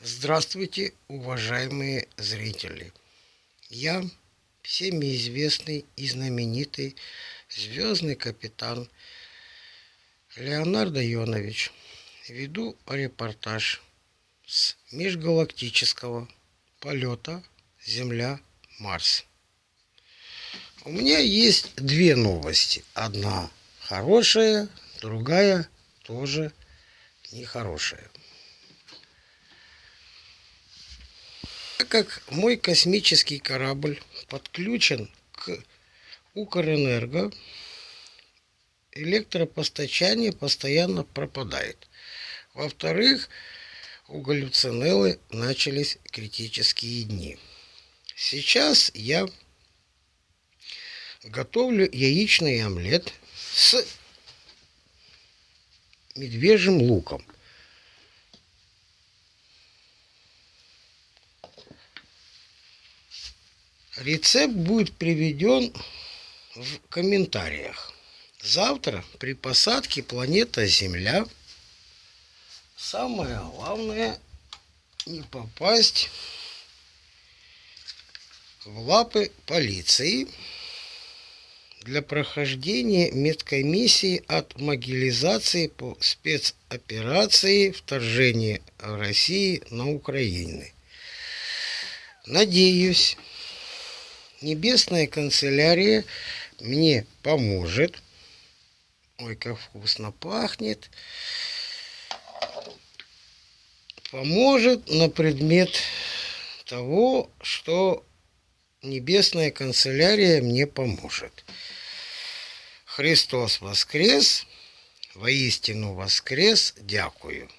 Здравствуйте, уважаемые зрители! Я всеми известный и знаменитый звездный капитан Леонардо Йонович веду репортаж с межгалактического полета Земля-Марс. У меня есть две новости. Одна хорошая, другая тоже нехорошая. Так как мой космический корабль подключен к Укрэнерго, электропостачание постоянно пропадает. Во-вторых, у галлюцинеллы начались критические дни. Сейчас я готовлю яичный омлет с медвежьим луком – Рецепт будет приведен в комментариях. Завтра при посадке планета Земля самое главное не попасть в лапы полиции для прохождения медкомиссии от могилизации по спецоперации вторжения России на Украину. Надеюсь, Небесная канцелярия мне поможет. Ой, как вкусно пахнет. Поможет на предмет того, что Небесная канцелярия мне поможет. Христос воскрес, воистину воскрес, дякую.